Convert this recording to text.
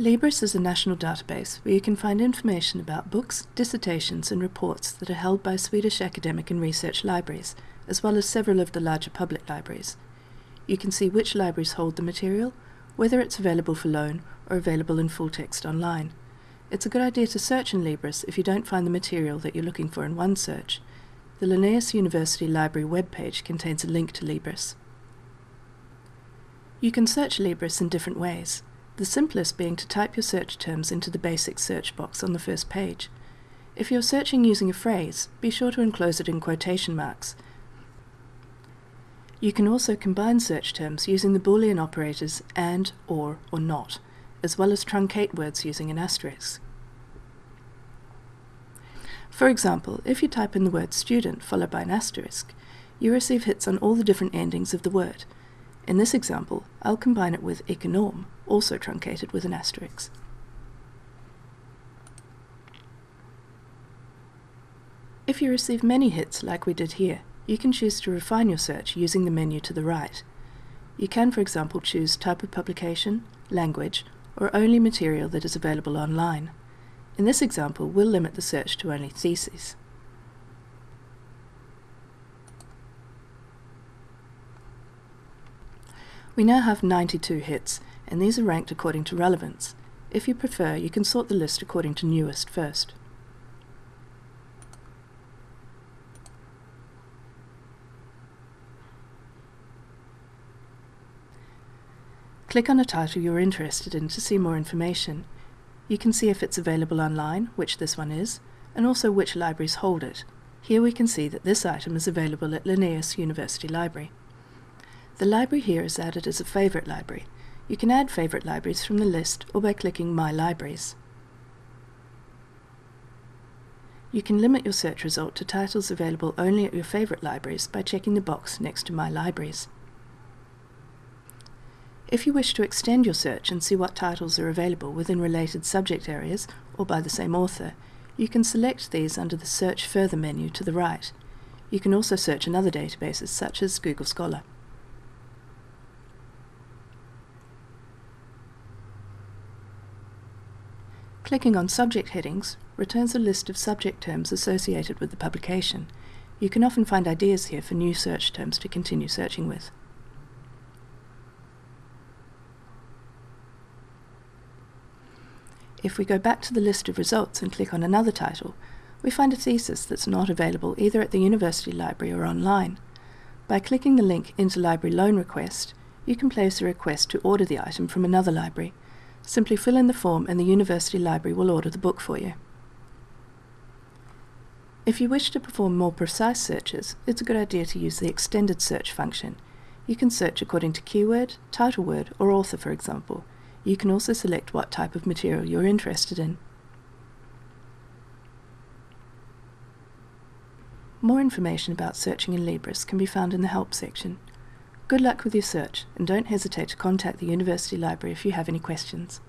Libris is a national database where you can find information about books, dissertations and reports that are held by Swedish academic and research libraries, as well as several of the larger public libraries. You can see which libraries hold the material, whether it's available for loan or available in full text online. It's a good idea to search in Libris if you don't find the material that you're looking for in OneSearch. The Linnaeus University Library webpage contains a link to Libris. You can search Libris in different ways the simplest being to type your search terms into the basic search box on the first page. If you're searching using a phrase, be sure to enclose it in quotation marks. You can also combine search terms using the Boolean operators AND, OR, or NOT, as well as truncate words using an asterisk. For example, if you type in the word student followed by an asterisk, you receive hits on all the different endings of the word. In this example, I'll combine it with econom, also truncated with an asterisk. If you receive many hits like we did here, you can choose to refine your search using the menu to the right. You can, for example, choose type of publication, language, or only material that is available online. In this example, we'll limit the search to only theses. We now have 92 hits, and these are ranked according to relevance. If you prefer, you can sort the list according to newest first. Click on a title you're interested in to see more information. You can see if it's available online, which this one is, and also which libraries hold it. Here we can see that this item is available at Linnaeus University Library. The library here is added as a favourite library, you can add favourite libraries from the list or by clicking My Libraries. You can limit your search result to titles available only at your favourite libraries by checking the box next to My Libraries. If you wish to extend your search and see what titles are available within related subject areas or by the same author, you can select these under the Search Further menu to the right. You can also search in other databases such as Google Scholar. Clicking on subject headings returns a list of subject terms associated with the publication. You can often find ideas here for new search terms to continue searching with. If we go back to the list of results and click on another title, we find a thesis that's not available either at the university library or online. By clicking the link Interlibrary Loan Request, you can place a request to order the item from another library, Simply fill in the form and the university library will order the book for you. If you wish to perform more precise searches, it's a good idea to use the extended search function. You can search according to keyword, title word, or author for example. You can also select what type of material you're interested in. More information about searching in Libris can be found in the Help section. Good luck with your search, and don't hesitate to contact the University Library if you have any questions.